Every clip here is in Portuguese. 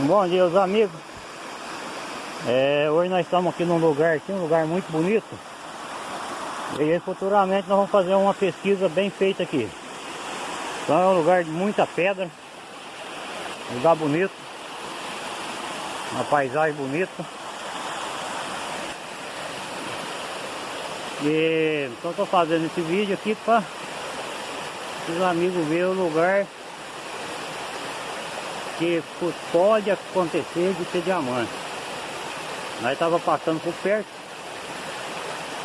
Bom dia, os amigos. É, hoje nós estamos aqui num lugar aqui, um lugar muito bonito. E futuramente nós vamos fazer uma pesquisa bem feita aqui. Então é um lugar de muita pedra. Lugar bonito. Uma paisagem bonita. E então estou fazendo esse vídeo aqui para os amigos verem o lugar que pode acontecer de ser diamante. Nós estava passando por perto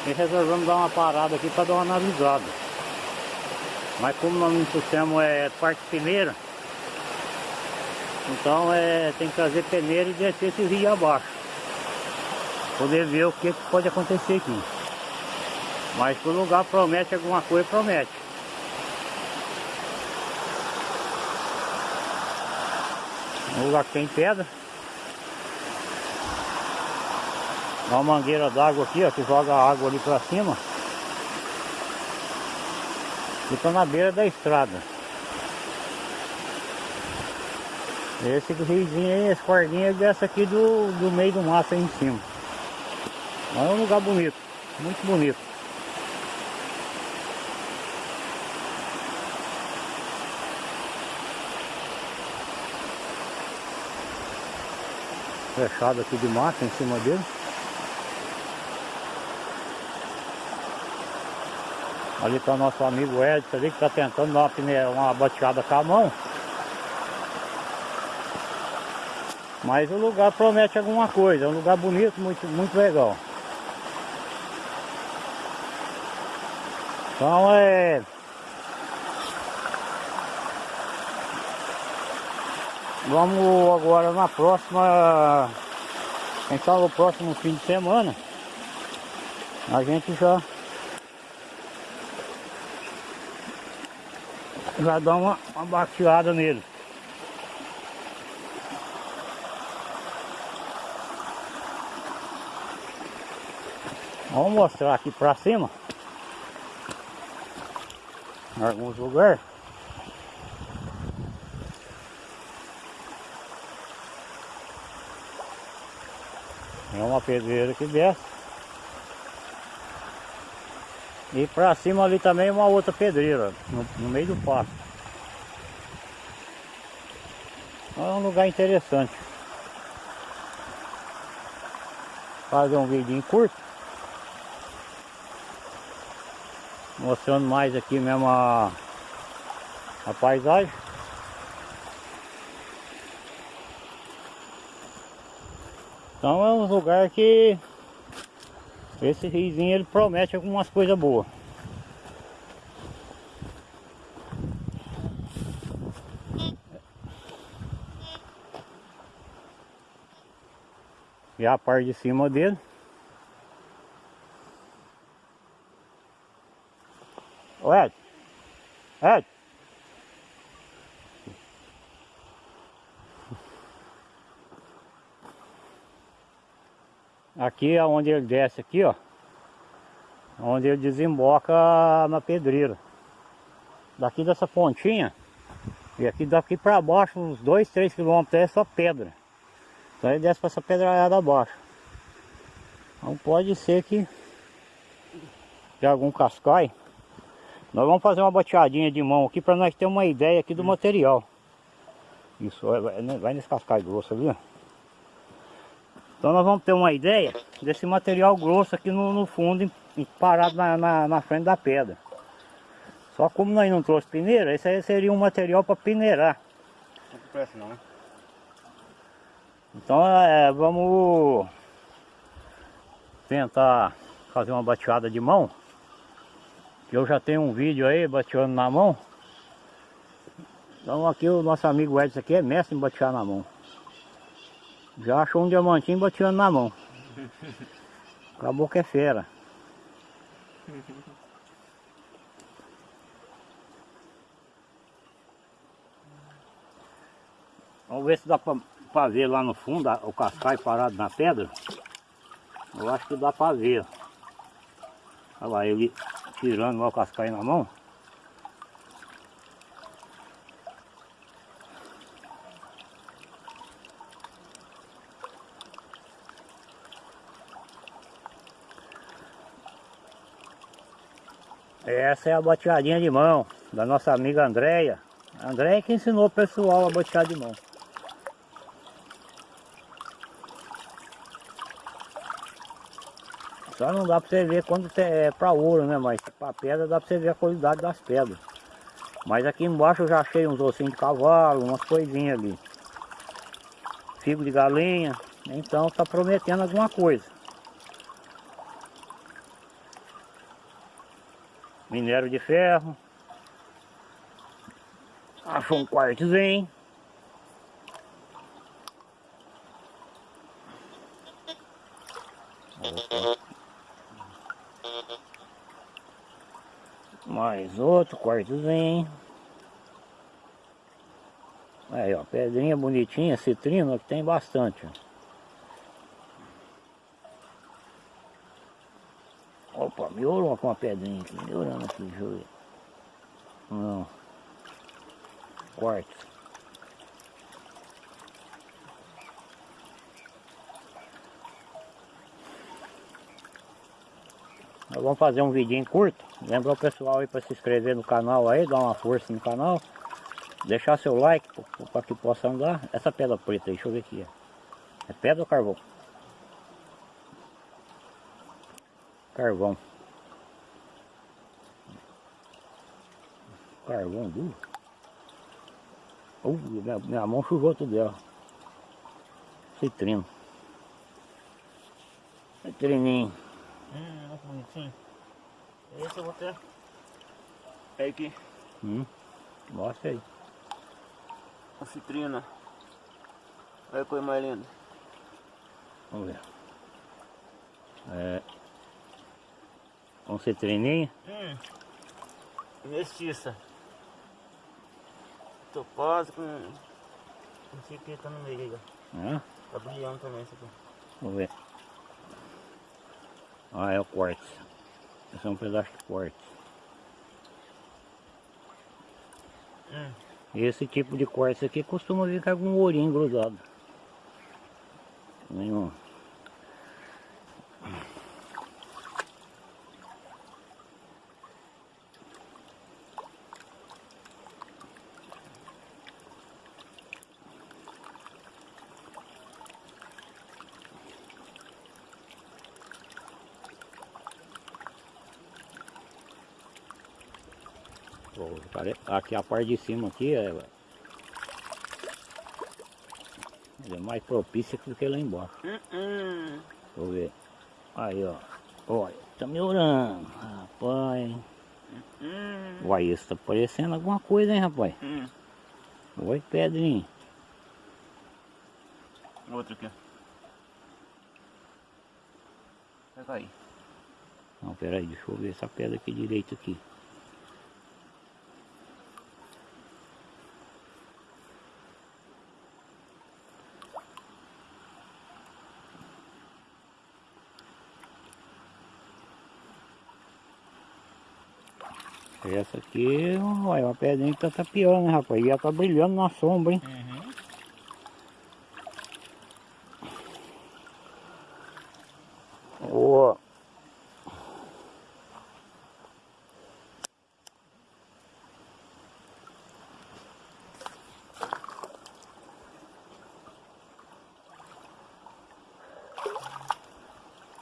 e resolvemos dar uma parada aqui para dar uma analisada. Mas como nós não trouxemos é, parte peneira, então é, tem que trazer peneira e descer esse rio abaixo. Poder ver o que, pode acontecer aqui. Mas o lugar promete alguma coisa, promete. Um lugar que tem pedra. Uma mangueira d'água aqui, ó, que joga a água ali pra cima. Fica na beira da estrada. Esse riozinho aí, esse cordinho é dessa aqui do, do meio do mato aí em cima. É um lugar bonito, muito bonito. Fechado aqui de massa em cima dele. Ali está nosso amigo Edson ali que está tentando dar uma, uma bateada com a mão. Mas o lugar promete alguma coisa, é um lugar bonito, muito, muito legal. Então é... Vamos agora na próxima, quem sabe o próximo fim de semana, a gente já já dá uma, uma bateada nele. Vamos mostrar aqui pra cima em alguns lugares. Pedreira que desce. E pra cima ali também uma outra pedreira, no, no meio do pasto. É um lugar interessante. Fazer um vídeo curto. Mostrando mais aqui mesmo a, a paisagem. Então é um lugar que esse riozinho ele promete algumas coisas boas. E a parte de cima dele. Ed, Ed, Aqui é onde ele desce aqui, ó. Onde ele desemboca na pedreira. Daqui dessa pontinha. E aqui daqui para baixo, uns 2, 3 quilômetros é só pedra. Então ele desce para essa pedrada abaixo. Então pode ser que de algum cascai. Nós vamos fazer uma bateadinha de mão aqui para nós ter uma ideia aqui do hum. material. Isso, vai, vai nesse cascai grosso ali, ó. Então nós vamos ter uma ideia desse material grosso aqui no, no fundo, parado na, na, na, frente da pedra. Só como nós não trouxe peneira, esse aí seria um material para peneirar. Não presta não, né? Então é, vamos tentar fazer uma bateada de mão. Eu já tenho um vídeo aí bateando na mão. Então aqui o nosso amigo Edson aqui é mestre em batear na mão. Já achou um diamantinho bateando na mão. Acabou que é fera. Vamos ver se dá para ver lá no fundo o cascai parado na pedra. Eu acho que dá para ver. Olha lá, ele tirando o cascai na mão. Essa é a bateadinha de mão da nossa amiga Andréia. Andréia que ensinou o pessoal a batear de mão. Só não dá pra você ver quando é pra ouro, né? Mas pra pedra dá pra você ver a qualidade das pedras. Mas aqui embaixo eu já achei uns ossinhos de cavalo, umas coisinhas ali. Figo de galinha. Então tá prometendo alguma coisa. Minério de ferro. Achou um quartzinho. Mais outro quartozinho. Aí ó, pedrinha bonitinha, citrina, que tem bastante. Ó. Opa, melhorou com uma pedrinha aqui, melhorando aqui, deixa eu ver. Não. Quarto. Nós vamos fazer um vidinho curto. Lembra o pessoal aí para se inscrever no canal aí, dar uma força no canal. Deixar seu like para que possa andar. Essa pedra preta aí, deixa eu ver aqui. É pedra ou carvão? Carvão. Carvão duro. Uh, minha, minha mão sujou tudo dela. Citrino. Citrininho. Hum, olha que bonitinho. Esse eu vou ter. É aqui. Hum. Mostra aí. A citrina. Olha a coisa mais linda. Vamos ver. É. Um citrininho. Hum. Mestiça. Topaz com. Não sei o que tá no meio ó. Tá brilhando também isso aqui. Vamos ver. Ah, é o quartzo. Esse é um pedaço de quartzo. Hum. Esse tipo de quartzo aqui costuma ficar com um ourinho grudado. Nenhum. Aqui a parte de cima aqui é, é mais propícia do que lá embaixo. Hum, hum. Deixa eu ver. Aí ó. Olha, tá melhorando. Rapaz. Hum. Uai, isso tá parecendo alguma coisa, hein, rapaz? Hum. Oi, Pedrinho. Outro aqui. Pega aí. Não, peraí, deixa eu ver essa pedra aqui direito aqui. Essa aqui, olha, uma pedrinha que tá tapeando, né, rapaz? E ela tá brilhando na sombra, hein? Uhum. Ó.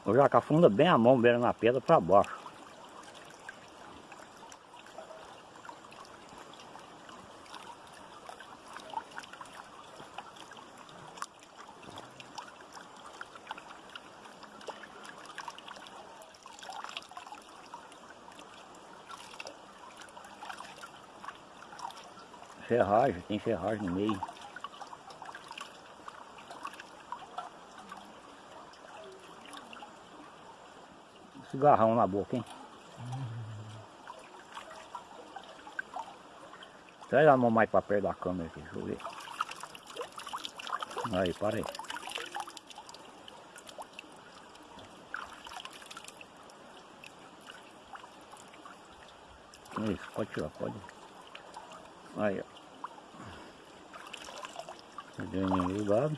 Eu já afunda bem a mão, beira na pedra para baixo. Ferragem, tem ferragem no meio. Cigarrão na boca, hein? Traz a mão mais pra perto da câmera aqui, deixa eu ver. Aí, para aí. Isso, pode tirar, pode. Aí, a graninha lado,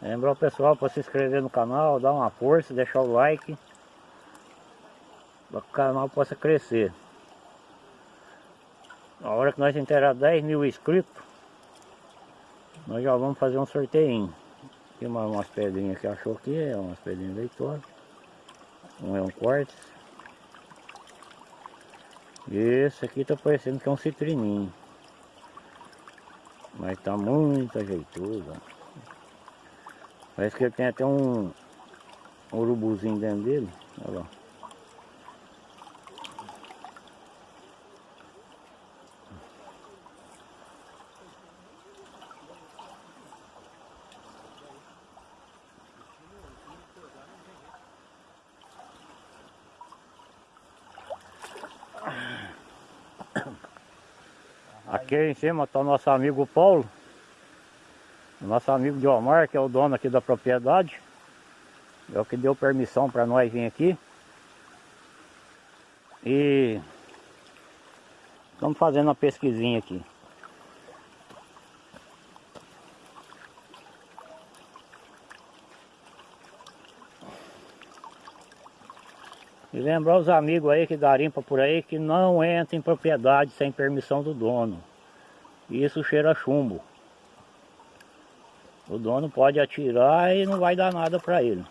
Lembrar o pessoal para se inscrever no canal, dar uma força, deixar o like para que o canal possa crescer. Na hora que nós entregar 10 mil inscritos, nós já vamos fazer um sorteio. Tem uma, umas pedrinhas que achou aqui, é umas pedrinhas leitosas. Um é um quartzo. Esse aqui tá parecendo que é um citrininho. Mas tá muito ajeitoso. Parece que ele tem até um urubuzinho dentro dele. Olha lá. Aqui em cima está nosso amigo Paulo. Nosso amigo Diomar, que é o dono aqui da propriedade. É o que deu permissão para nós vir aqui. E estamos fazendo uma pesquisinha aqui. E lembrar os amigos aí que garimpa por aí que não entra em propriedade sem permissão do dono. Isso cheira chumbo. O dono pode atirar e não vai dar nada para ele.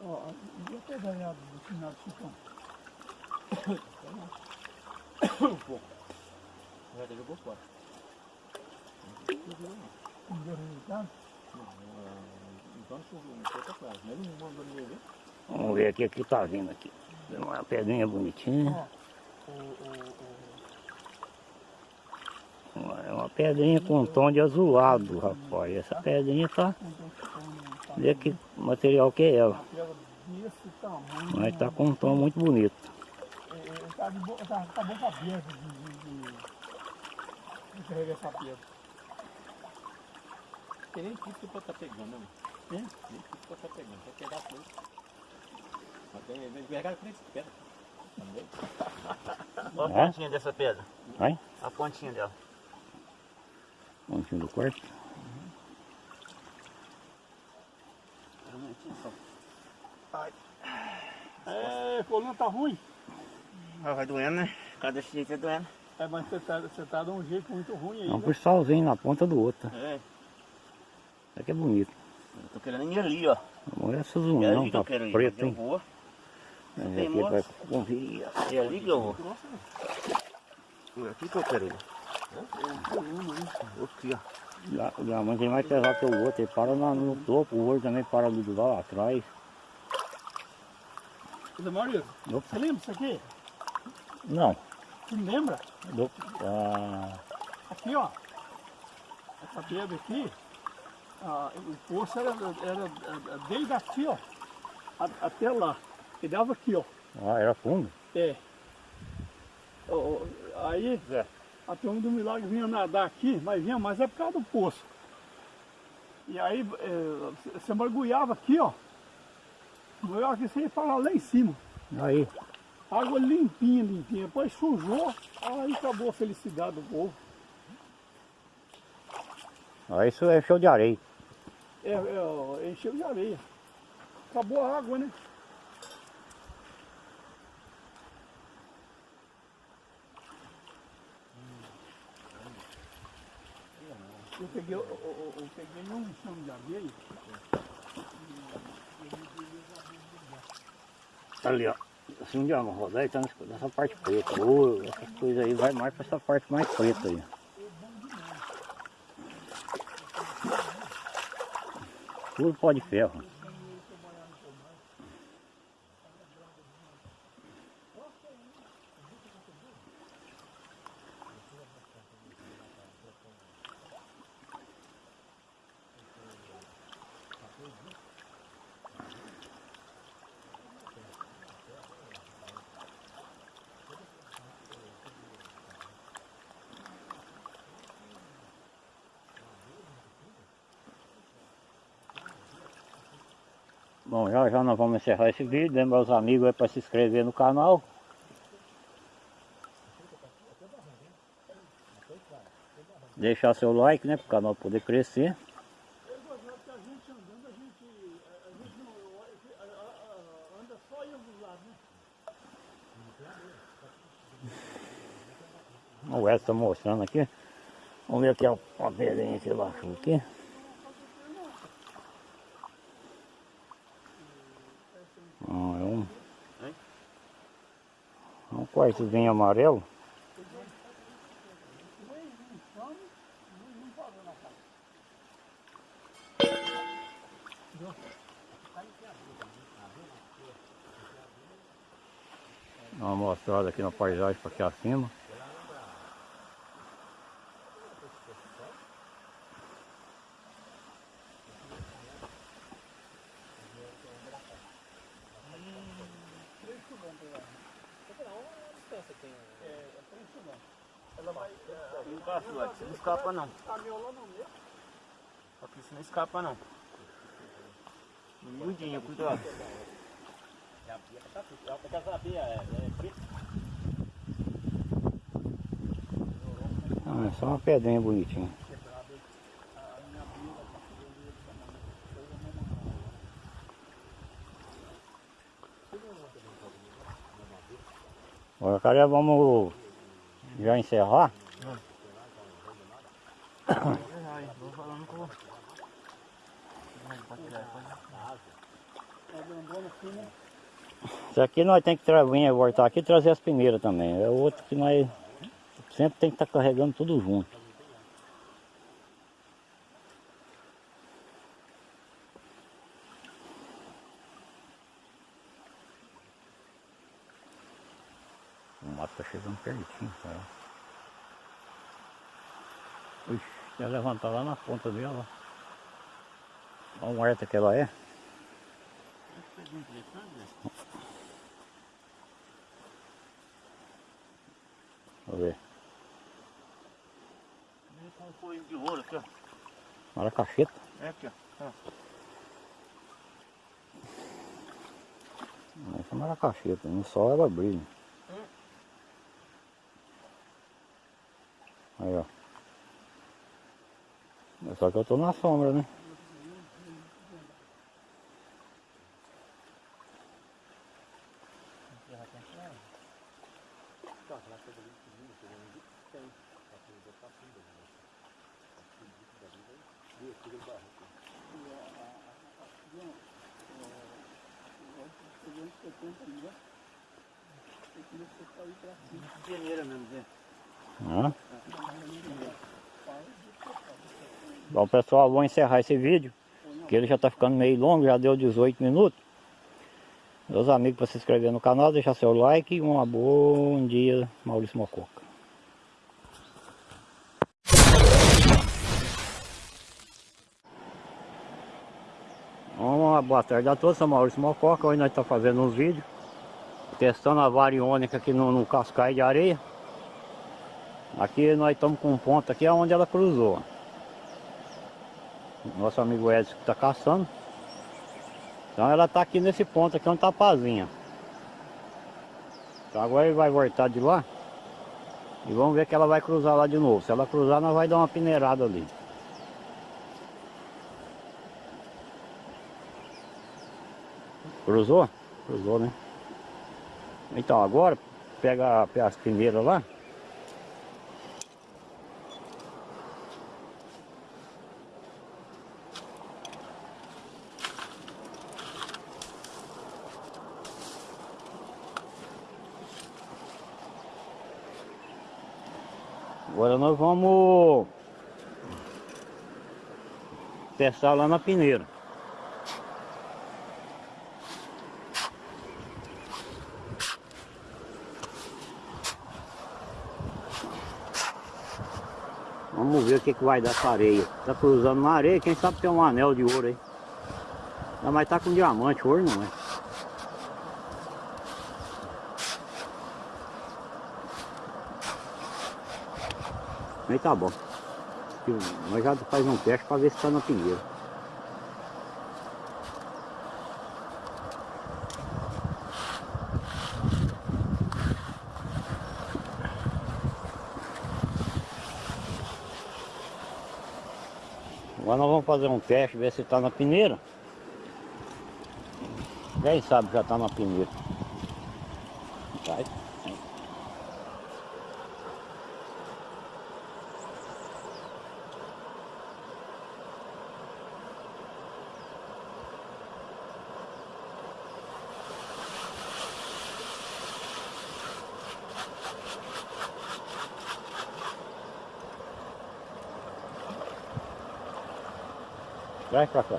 Ó, devia ter ganhado no final do chicão. Um pouco. Já até jogou fora. Não deu resultado. Então choveu, não foi pra trás. Mas ele não mandou ninguém ver. Vamos ver aqui o que tá vindo aqui. Tem Uma pedrinha bonitinha. Ó, o, o, o, Uma- É uma pedrinha com um tom de azulado, rapaz. Essa pedrinha tá. tá Vê que material que é ela. Mas tá com um tom muito bonito. É, é, tá de boa, tá, tá boca aberta de, de, de, de carregar essa pedra. Tem nem tipo pra tá pegando, né? Hein? Nem tipo pra tá pegando. Vai pegar tudo. Até pegar com esse pedra. Olha a pontinha dessa pedra. Vai? A pontinha dela. Pontinho do quarto. É, coluna tá ruim. Ah, vai doendo, né? Cada jeito é doendo. É, mas você tá, você tá de um jeito muito ruim aí, É um né? cristalzinho na ponta do outro. É. Isso aqui é bonito. Eu tô querendo ir ali, ó. Olha essas É unhas, ali que tá eu quero ir. preto, Eu hein? vou. Vamos tem ver aqui, vai. É ali que eu vou. É aqui que eu quero ir. Aqui, ó. O diamante é mais pesado que o outro, ele para na- no topo, o outro também para do lado lá atrás. Zé Maurício, Opa. você lembra disso aqui? Não, Você me lembra? do, ah, Aqui, ó. Essa pedra aqui, ah, o poço era, era, desde aqui, ó, até lá. E dava aqui, ó. ah, era fundo. É. Aí, Zé. a turma do milagre vinha nadar aqui, mas vinha mais é por causa do poço. E aí, é, você mergulhava aqui, ó. Mergulhava aqui, você ia parar lá em cima. Aí, Água limpinha, limpinha. Depois sujou, aí acabou a felicidade do povo. aí isso é show de areia. É, é, encheu de areia. Acabou a água, né? Eu peguei, eu, eu- eu peguei um chão de areia. Ali, ó. Assim de uma rodar e tá nessa- parte preta. Essas coisas aí vai mais pra essa parte mais preta aí. Tudo pó de ferro. Já já nós vamos encerrar esse vídeo. Lembra os amigos aí para se inscrever no canal. Deixar seu like, né? Para o canal poder crescer. A a a a- a- a-? O Edson tá mostrando aqui. Vamos ver aqui a pedrinha que ele achou aqui. Ah, é um, quartozinho amarelo. Dá uma mostrada aqui na paisagem para aqui acima. Não passa, Eduardo, você não escapa não. Aqui você não escapa não. Miudinho, cuidado. Ah, é só uma pedrinha bonitinha. Agora, vamos já encerrar. Isso aqui nós temos que vir voltar aqui e trazer as peneiras também. É outro que nós sempre tem que estar carregando tudo junto. Chegando pertinho, cara. Ixi, quer levantar lá na ponta dela. Olha o horta que ela é. Vamos ver. Com um coelho de ouro aqui, ó. Maracacheta. É aqui, ó. Essa é maracacheta. No sol ela brilha. Aí, ó. É Só que eu tô na sombra, né? Hã? Bom pessoal, vou encerrar esse vídeo. Que ele já está ficando meio longo, já deu 18 minutos. Meus amigos para se inscrever no canal, deixar seu like e um bom dia, Maurício Mococa. Uma boa tarde a todos, sou Maurício Mococa, hoje nós estamos fazendo uns vídeos Testando a variônica aqui no, no de areia Aqui nós estamos com um ponto aqui onde ela cruzou Nosso amigo Edson que está caçando Então ela está aqui nesse ponto aqui onde está a pazinha Então agora ele vai voltar de lá E vamos ver que ela vai cruzar lá de novo Se ela cruzar nós vai dar uma peneirada ali Cruzou? Cruzou, né? Então agora, pega as peneiras lá. Agora nós vamos testar lá na peneira. Vamos ver o que, que vai dar essa areia. Tá cruzando na areia, quem sabe tem um anel de ouro aí. Mas tá com diamante, ouro não é. Aí tá bom. Nós já faz um teste para ver se está na pinheira. Agora nós vamos fazer um teste, ver se está na peneira. Quem sabe já está na peneira. Vai. Vai pra cá.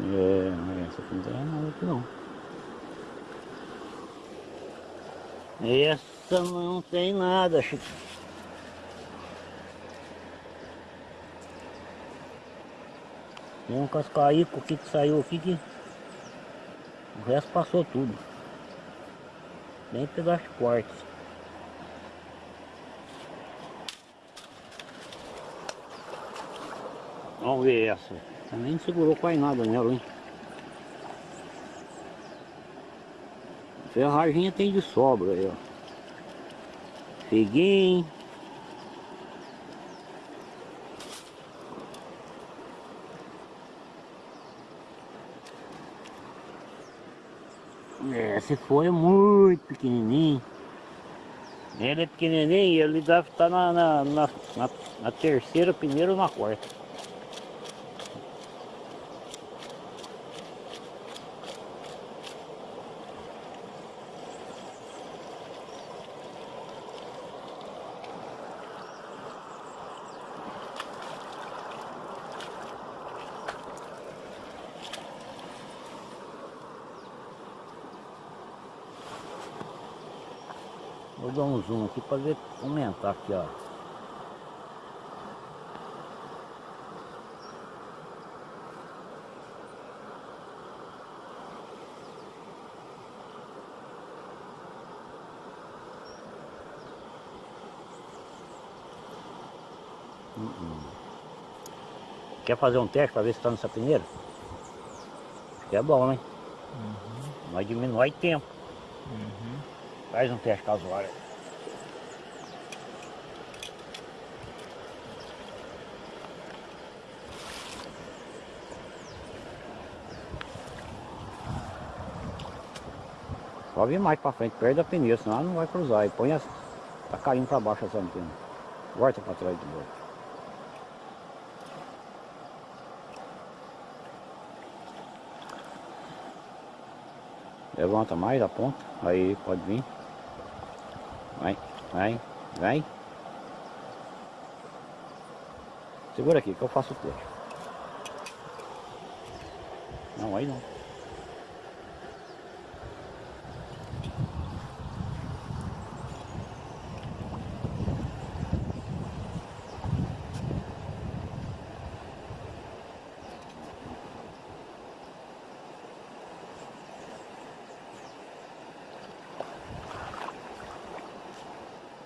É, essa aqui não tem nada aqui não. Essa não tem nada, Chico. Tem um cascaíco aqui que saiu aqui que o resto passou tudo. Pedaço de quartzo. Vamos ver essa. Também não segurou quase nada nela, hein? Ferraginha tem de sobra aí, ó. Figuinho. Se for é muito pequenininho. Ele é pequenininho e ele deve estar na, na, na, na, na terceira, primeira ou na quarta. Vou dar um zoom aqui para ver aumentar aqui, ó. Uhum. Quer fazer um teste para ver se está nessa peneira? Acho que é bom, né? Vai diminuir tempo. Faz um teste casual. aí. Só vir mais pra frente, perto da pneu, senão ela não vai cruzar. E põe as, tá caindo pra baixo essa antena. Volta pra trás de novo. Levanta mais a ponta, aí pode vir. Vai, vai. Segura aqui que eu faço o teste. Não, aí não.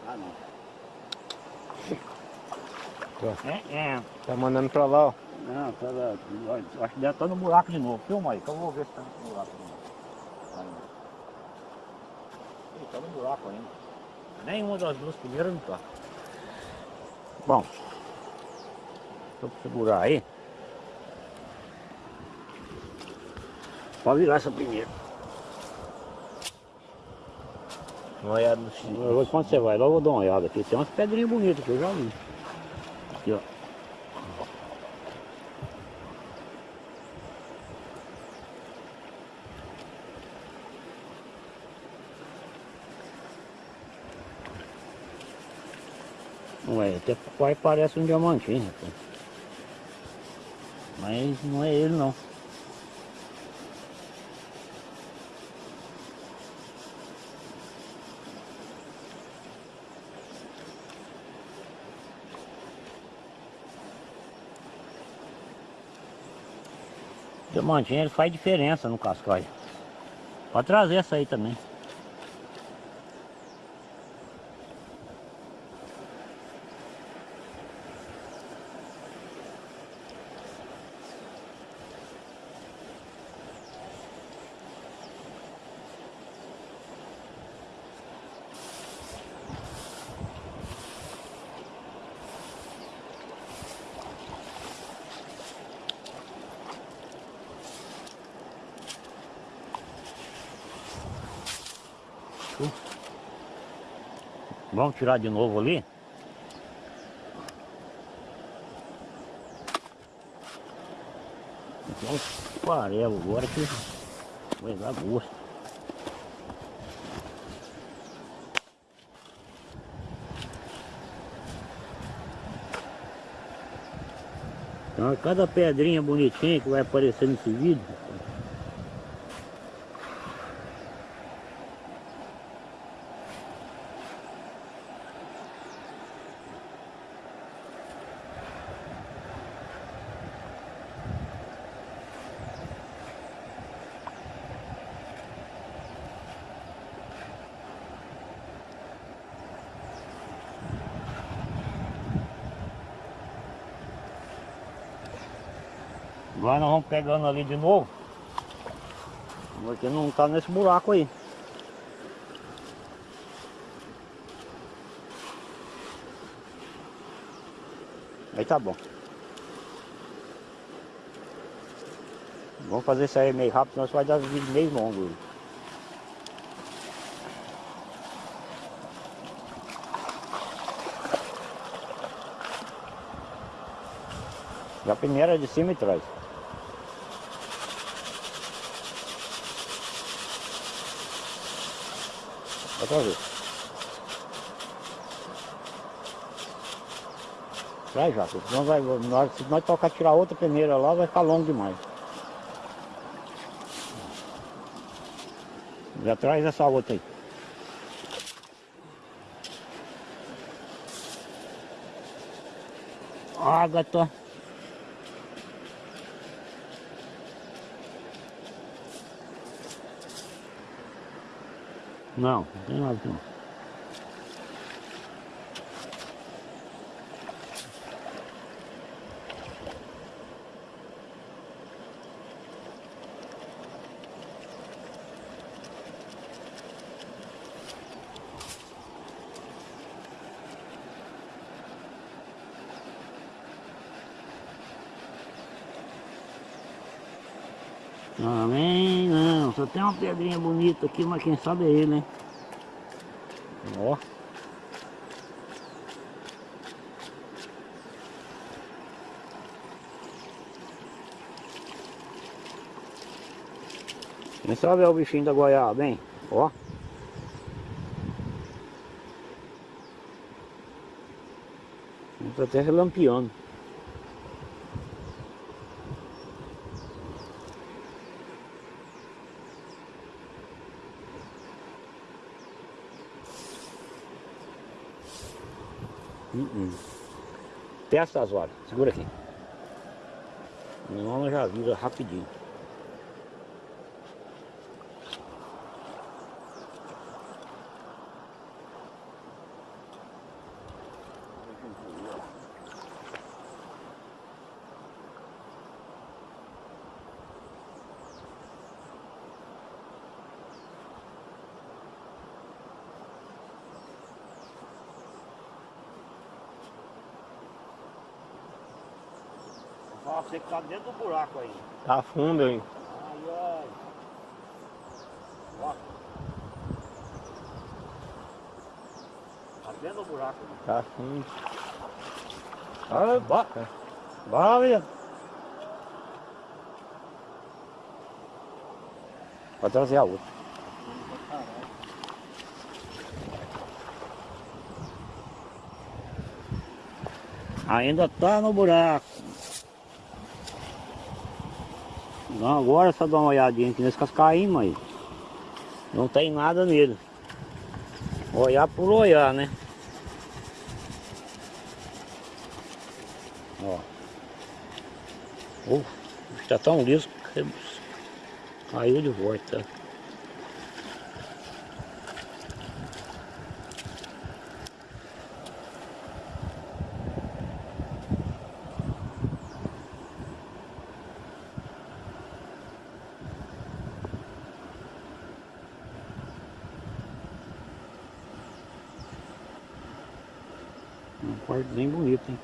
Ah, não. É, é. Tá mandando pra lá, ó. Não, tá, acho que deve estar no buraco de novo. Filma aí, que eu vou ver se tá no buraco de novo. Ainda. Ih, tá no buraco ainda. Nenhuma das duas primeiras não tá. Bom, deixa eu segurar aí. Pode virar essa primeira. Uma olhada no vou- Quando você vai lá, eu vou dar uma olhada aqui. Tem umas pedrinhas bonitas que eu já vi. Aqui, ó. Não é, até parece um diamantinho, rapaz. Mas não é ele não. Diamantinho ele faz diferença no cascalho. Pode trazer essa aí também. Vamos tirar de novo ali. Vamos farelo agora que vai dar gosto. Então cada pedrinha bonitinha que vai aparecer nesse vídeo Agora nós vamos pegando ali de novo. Porque não tá nesse buraco aí. Aí tá bom. Vamos fazer isso aí meio rápido, senão vai dar vídeo meio longo. Já a primeira de cima e trás. Outra vez. Vai já, senão vai, nós, se nós tocar tirar outra peneira lá, vai ficar longo demais. Já traz essa outra aí. Ágata. Não, não tem nada aqui não. Também não, só tem uma pedrinha bonita aqui, mas quem sabe é ele, hein? Ó. Quem sabe é o bichinho da goiaba, hein? Ó. Tá até relampeando. Uh -uh. Testa as horas, segura aqui. Não, já vira rapidinho. Você que tá dentro do buraco aí. Tá fundo, hein? Ai, ai. Ó. Tá dentro do buraco. né? Tá fundo. Ah, bora. Bora, menino. Pode trazer a outra. Ainda tá no buraco. Não, agora só dar uma olhadinha aqui nesse cascaíma aí. Não tem nada nele. Olhar por olhar, né? Ó. Uf, está tão liso que caiu de volta. Um quartozinho bonito, hein?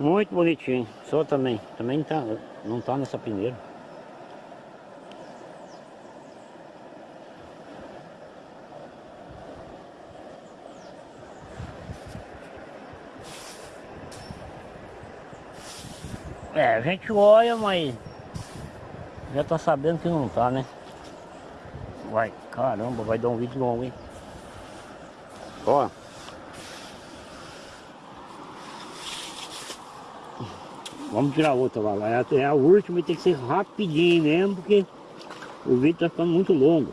Muito bonitinho. Só também. Também tá, não tá nessa peneira. É, a gente olha, mas já tá sabendo que não tá, né? Vai, caramba, vai dar um vídeo longo, hein? Ó. Vamos tirar outra lá. É até a última e tem que ser rapidinho mesmo, porque o vídeo tá ficando muito longo.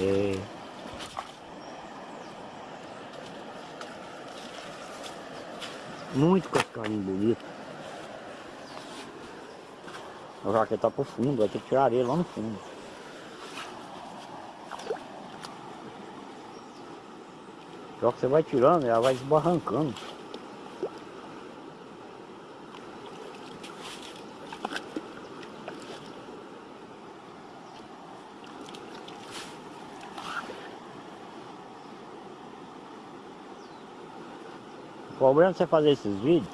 É. Muito cascarinho bonito. O jaqueta tá pro fundo, vai ter que tirar areia lá no fundo. Só que você vai tirando, ela vai desbarrancando. O problema de você fazer esses vídeos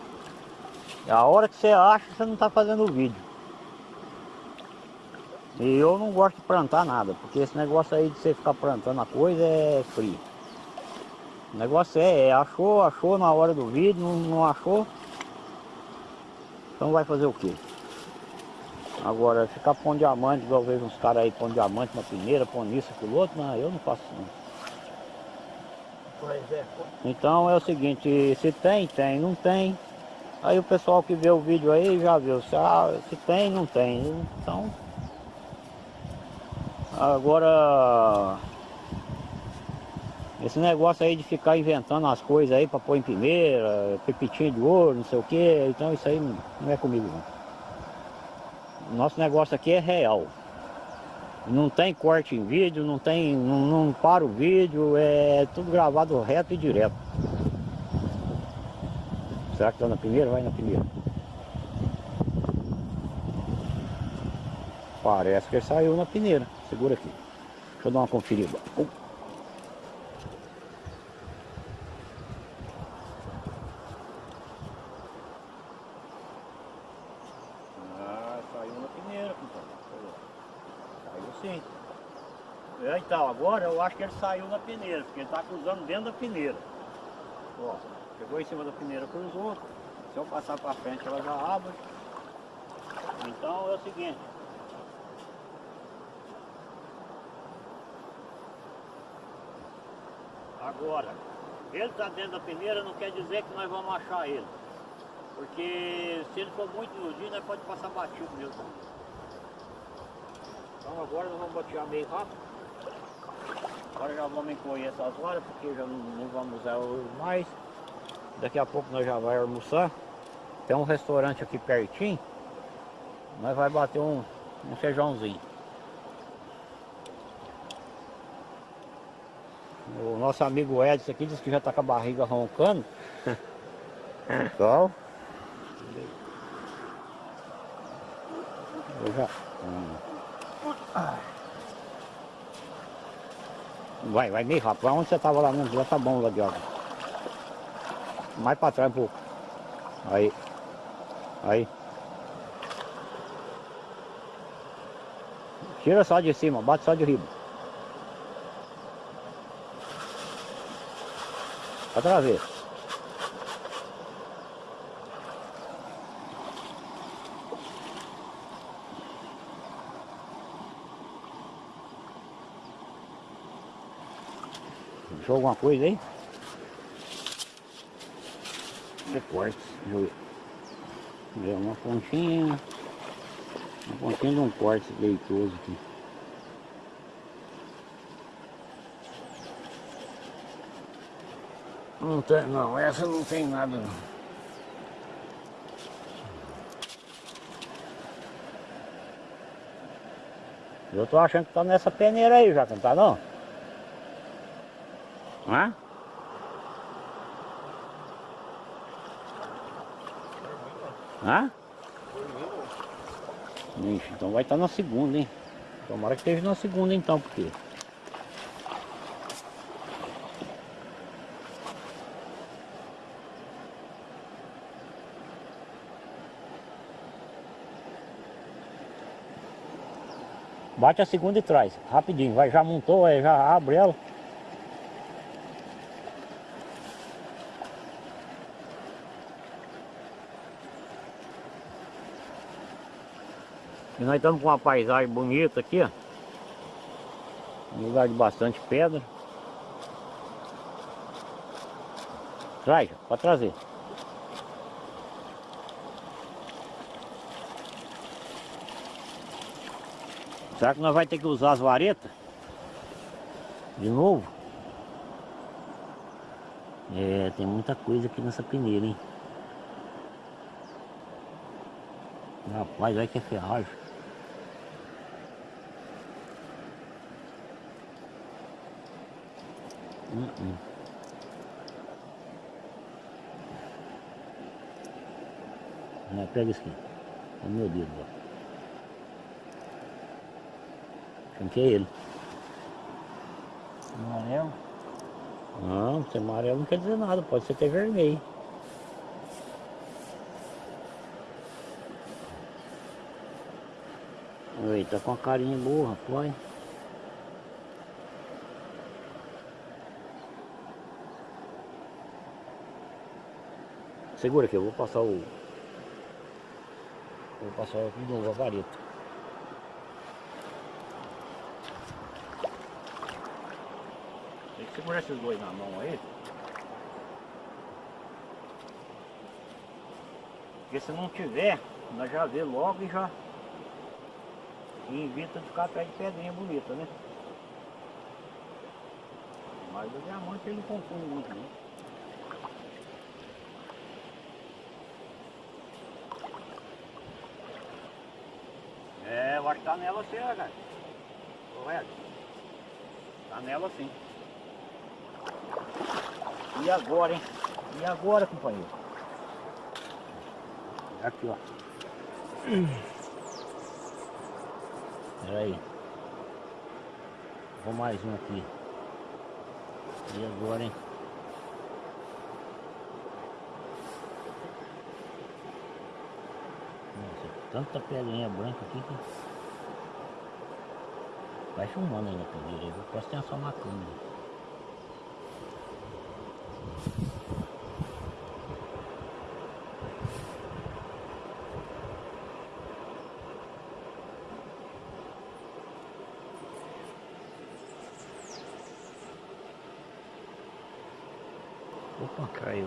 é a hora que você acha que você não está fazendo o vídeo. E eu não gosto de plantar nada, porque esse negócio aí de você ficar plantando a coisa é frio. O negócio é, é achou, achou na hora do vídeo, não, não achou, então vai fazer o quê? Agora, ficar pondo diamante, igual vejo uns caras aí pondo diamante na primeira, pondo isso, aquilo outro, não, eu não faço não. Então é o seguinte, se tem, tem, não tem. Aí o pessoal que vê o vídeo aí já viu, se, ah, se tem, não tem. Então, agora, esse negócio aí de ficar inventando as coisas aí para pôr em primeira, pepitinho de ouro, não sei o que, então isso aí não, é comigo não. Nosso negócio aqui é real. Não tem corte em vídeo, não tem. não, não para o vídeo, é tudo gravado reto e direto. Será que tá na primeira? Vai na primeira. Parece que ele saiu na peneira. Segura aqui. Deixa eu dar uma conferida. Uh. Ah, saiu na peneira, compadre. Saiu sim. É, então, agora eu acho que ele saiu na peneira, porque ele está cruzando dentro da peneira. Ó, em cima da peneira, cruzou. Se eu passar para frente, ela já abre. Então é o seguinte. Agora, ele está dentro da peneira não quer dizer que nós vamos achar ele. Porque se ele for muito iludido, nós pode passar batido mesmo. Então agora nós vamos batear meio rápido. Agora já vamos encolher essas varas, porque já não, não vamos usar mais. Daqui a pouco nós já vai almoçar. Tem um restaurante aqui pertinho. Nós vai bater um, um feijãozinho. O nosso amigo Edson aqui disse que já está com a barriga roncando. Então. Eu já. hum. Vai, vai meio rápido. Vai onde você estava lá mesmo, já tá bom lá de água. Mais para trás um pouco. Aí. Aí. Tira só de cima, bate só de riba. Outra vez. Achou alguma coisa aí? Corte. É uma pontinha. Uma pontinha de um corte leitoso aqui. Não tem, não, essa não tem nada não. Eu tô achando que tá nessa peneira aí já, não tá não? Hã? Hã? Ixi, então vai estar na segunda, hein? Tomara que esteja na segunda então, porque... Bate a segunda e traz, rapidinho, vai, já montou, é, já abre ela. E nós estamos com uma paisagem bonita aqui, ó. Um lugar de bastante pedra. Traz, pode trazer. Será que nós vamos ter que usar as varetas? De novo? É, tem muita coisa aqui nessa peneira, hein? Rapaz, olha que é ferragem. Hum, hum. Ah, pega isso aqui. É meu dedo, ó. Quem que é ele? Amarelo. Não, ser amarelo não quer dizer nada, pode ser até vermelho. Oi, tá com a carinha boa, rapaz. Segura aqui, eu vou passar o... Vou passar de novo a vareta. Segurar esses dois na mão aí. Porque se não tiver, nós já vê logo e já e de ficar atrás de pedrinha bonita, né? Mas o diamante ele confunde muito, né? É, eu acho que tá nela sim, né, cara. Correto. Tá nela sim. E agora, hein? E agora, companheiro? Aqui, ó. Pera aí. Vou mais um aqui. E agora, hein? Nossa, tanta pedrinha branca aqui que... Vai filmando aí na pedreira, eu vou prestar atenção na câmera. Opa, caiu.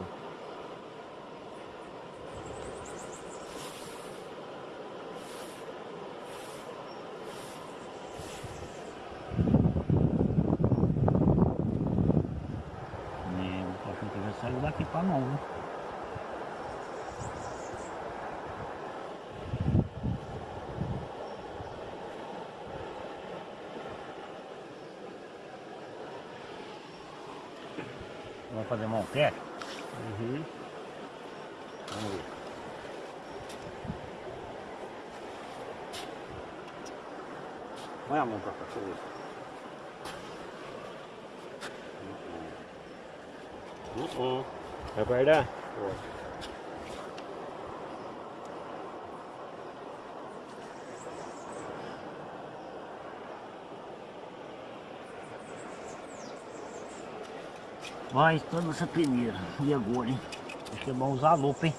É, o cachorro que já saiu daqui pra mão, viu? Fazer mão pé? Uhum. Vamos ver. Põe a mão pra cá, deixa eu ver. Uhum. Vai guardar? Vai toda essa peneira. E agora, hein? Acho que é bom usar a lupa, hein?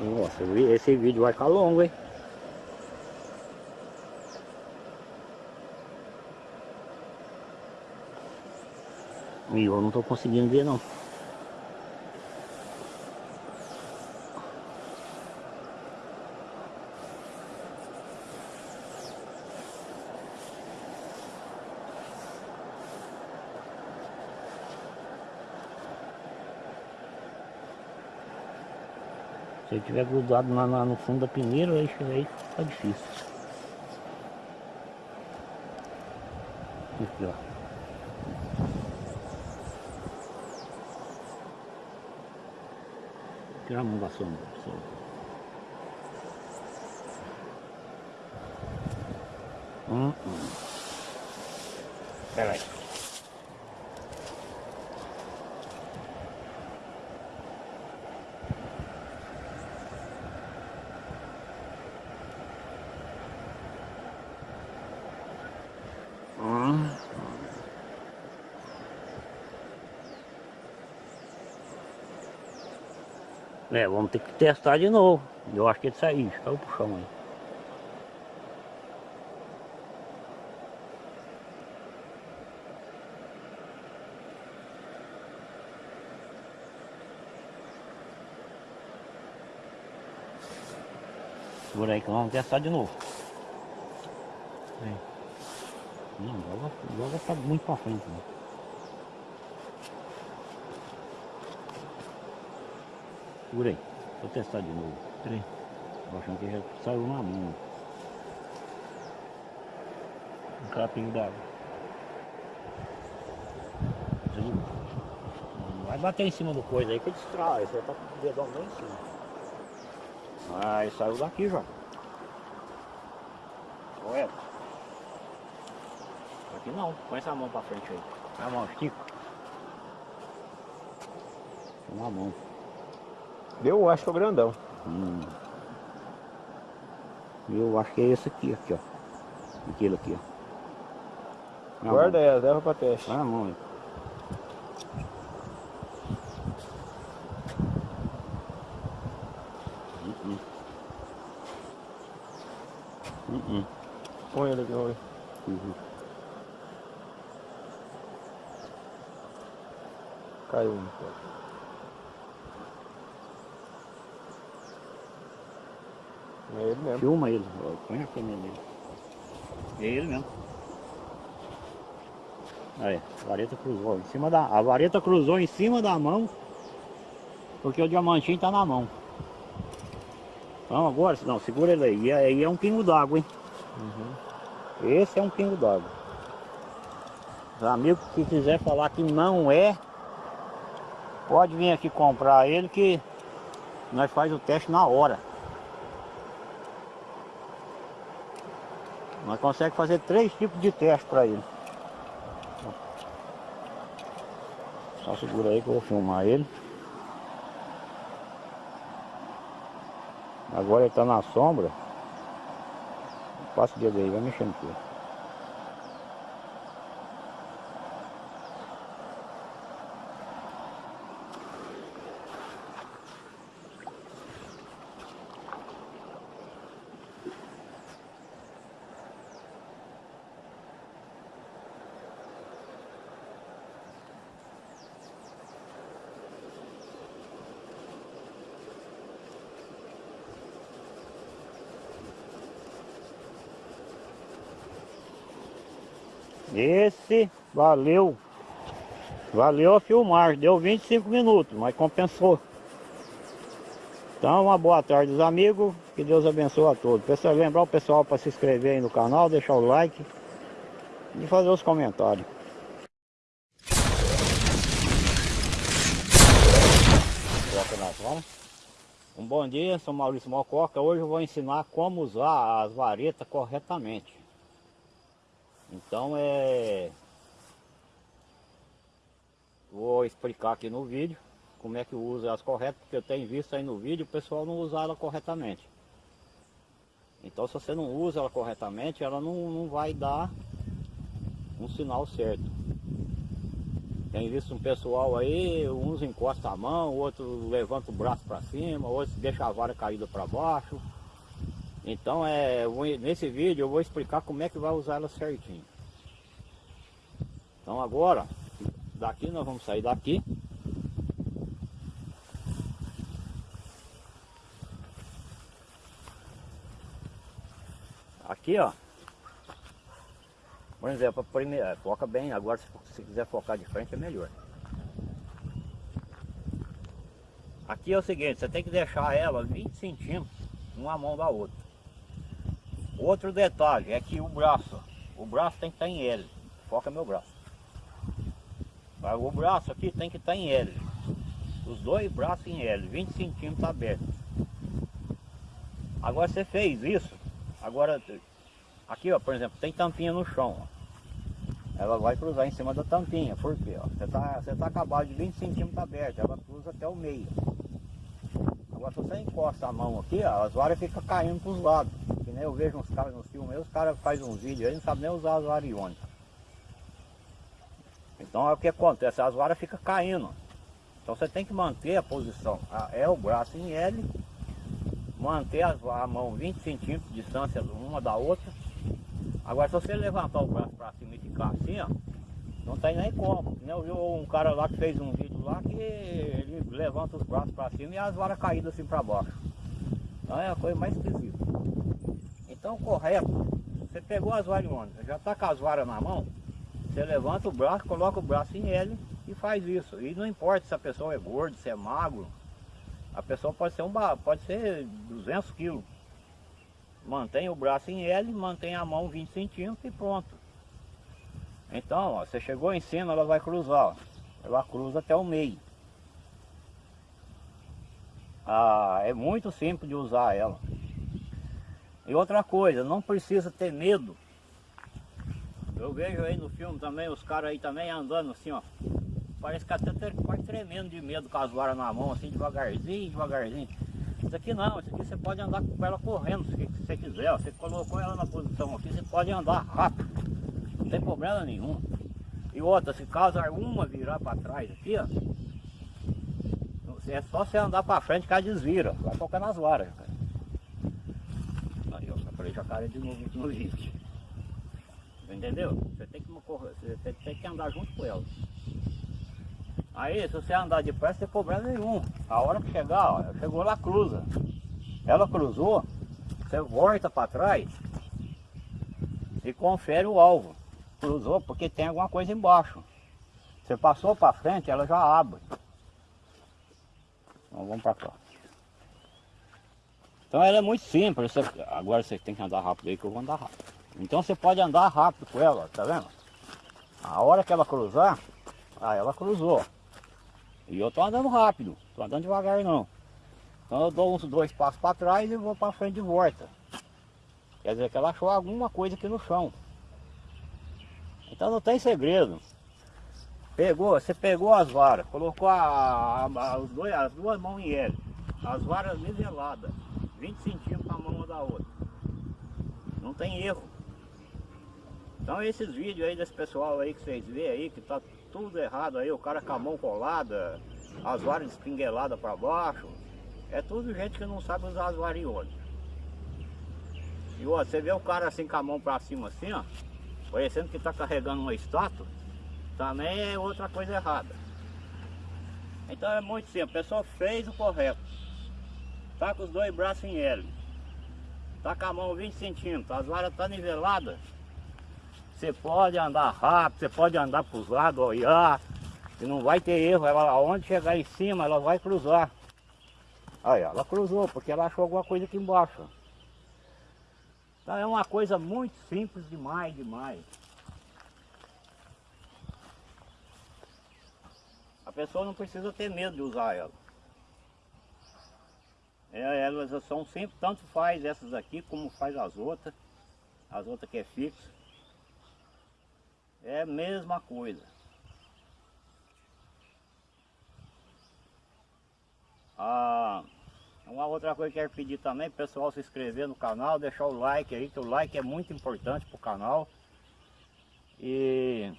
Nossa, esse vídeo vai ficar longo, hein? E eu não tô conseguindo ver não. Ele tiver grudado lá, lá no fundo da peneira, aí, aí fica difícil. Aqui, ó. Tirar a mão da sombra. só. Hum, hum. Pera É, vamos ter que testar de novo. Eu acho que ele saiu, caiu pro chão aí. Segura aí que vamos testar de novo. Aí. Não, joga, joga pra muito pra frente. Né? Segura aí. Vou testar de novo. Peraí. Tô achando que já saiu na mão. Um capinho d'água. Vai bater em cima do coisa aí que distrai. Você tá com o dedão bem em cima. Aí saiu daqui já. Olha. Aqui não. Põe essa mão pra frente aí. A mão, estica. Põe a mão. Eu acho que é o grandão. Hum. Eu acho que é esse aqui, aqui, ó. Aquele aqui, ó. Guarda mão. ela, leva pra teste. Põe a mão aí. Hum, hum. Hum, hum. Põe ele aqui, vamos ver. Uhum. Caiu um. É ele mesmo. Filma ele, ó, põe a câmera nele. É ele mesmo. Aí, a vareta cruzou em cima da. A vareta cruzou em cima da mão. Porque o diamantinho tá na mão. Então agora, não, segura ele aí. E aí é um pingo d'água, hein? Uhum. Esse é um pingo d'água. Os amigos que quiser falar que não é, pode vir aqui comprar ele que nós faz o teste na hora. Nós conseguimos fazer três tipos de teste para ele. Só segura aí que eu vou filmar ele. Agora ele está na sombra. Passa o dedo aí, vai mexendo aqui. Esse valeu. Valeu a filmagem. Deu 25 minutos, mas compensou. Então, uma boa tarde, os amigos. Que Deus abençoe a todos. Pessoal, lembrar o pessoal para se inscrever aí no canal, deixar o like e fazer os comentários. Um bom dia, sou Maurício Mococa. Hoje eu vou ensinar como usar as varetas corretamente. Então é... Vou explicar aqui no vídeo como é que usa elas corretas, porque eu tenho visto aí no vídeo o pessoal não usar ela corretamente. Então se você não usa ela corretamente, ela não, não vai dar um sinal certo. Tem visto um pessoal aí, uns encosta a mão, outro levanta o braço para cima, outros deixa a vara caída para baixo. Então é, nesse vídeo eu vou explicar como é que vai usar ela certinho. Então agora, daqui nós vamos sair daqui. Aqui ó. Por exemplo, primeira, foca bem, agora se você quiser focar de frente é melhor. Aqui é o seguinte, você tem que deixar ela 20 centímetros uma mão da outra. Outro detalhe é que o braço, o braço tem que estar em L. foca meu braço. O braço aqui tem que estar em L. Os dois braços em L, 20 centímetros abertos. Agora você fez isso, agora aqui ó, por exemplo, tem tampinha no chão. Ó. Ela vai cruzar em cima da tampinha, por quê? Você está você tá acabado de 20 centímetros aberto, ela cruza até o meio. Agora se você encosta a mão aqui, ó, as varas ficam caindo para os lados. Que nem eu vejo uns caras nos filmes, os caras fazem uns vídeos aí, não sabem nem usar as varas iônicas. Então é o que acontece, as varas ficam caindo. Então você tem que manter a posição. É o braço em L, manter a, mão 20 centímetros de distância uma da outra. Agora se você levantar o braço para cima e ficar assim, ó, não tem nem como. Eu vi um cara lá que fez um vídeo lá que ele levanta os braços para cima e as varas caídas assim para baixo. Então é a coisa mais esquisita. Então correto, você pegou as varas já está com as varas na mão, você levanta o braço, coloca o braço em L e faz isso. E não importa se a pessoa é gordo, se é magro, a pessoa pode ser, um, pode ser 200 quilos. Mantém o braço em L, mantém a mão 20 centímetros e pronto. Então, ó, você chegou em cima, ela vai cruzar. Ó. Ela cruza até o meio. Ah, é muito simples de usar ela. E outra coisa, não precisa ter medo eu vejo aí no filme também, os caras aí também andando assim, ó. Parece que até quase tremendo de medo com as varas na mão, assim, devagarzinho, devagarzinho. Isso aqui não, isso aqui você pode andar com ela correndo se você quiser. Ó. Você colocou ela na posição aqui, você pode andar rápido. Não tem problema nenhum. E outra, se caso alguma virar para trás aqui, ó. É só você andar para frente que ela desvira. Vai tocar nas varas, cara. Aí, ó, jacaré de novo no vídeo. Entendeu? Você tem que, você tem que andar junto com ela. Aí, se você andar depressa, não tem problema nenhum. A hora que chegar, ó, chegou lá, cruza. Ela cruzou, você volta para trás e confere o alvo. Cruzou porque tem alguma coisa embaixo. Você passou para frente, ela já abre. Então vamos para cá. Então ela é muito simples. Você, agora você tem que andar rápido aí que eu vou andar rápido. Então você pode andar rápido com ela, tá vendo? A hora que ela cruzar, aí ela cruzou. E eu tô andando rápido, tô andando devagar não. Então eu dou uns dois passos para trás e vou para frente de volta. Quer dizer que ela achou alguma coisa aqui no chão. Então não tem segredo. Pegou, você pegou as varas, colocou a, a, a, os dois, as duas mãos em L, as varas niveladas, 20 centímetros a mão da outra. Não tem erro. Então esses vídeos aí desse pessoal aí que vocês vê aí, que tá tudo errado aí, o cara com a mão colada, as varas espingueladas para baixo, é tudo gente que não sabe usar as varas E ó, você vê o cara assim com a mão para cima assim, ó, parecendo que tá carregando uma estátua, também é outra coisa errada. Então é muito simples, a pessoa fez o correto. Tá com os dois braços em L. Tá com a mão 20 centímetros, as varas tá niveladas. Você pode andar rápido, você pode andar para os lados, olhar, e não vai ter erro. Ela, aonde chegar em cima, ela vai cruzar. Aí, ela cruzou, porque ela achou alguma coisa aqui embaixo. Então é uma coisa muito simples demais, demais. A pessoa não precisa ter medo de usar ela. É, elas são sempre, tanto faz essas aqui como faz as outras. As outras que é fixa. É a mesma coisa. Ah, uma outra coisa que eu quero pedir também, pessoal se inscrever no canal, deixar o like aí, que o like é muito importante para o canal. E,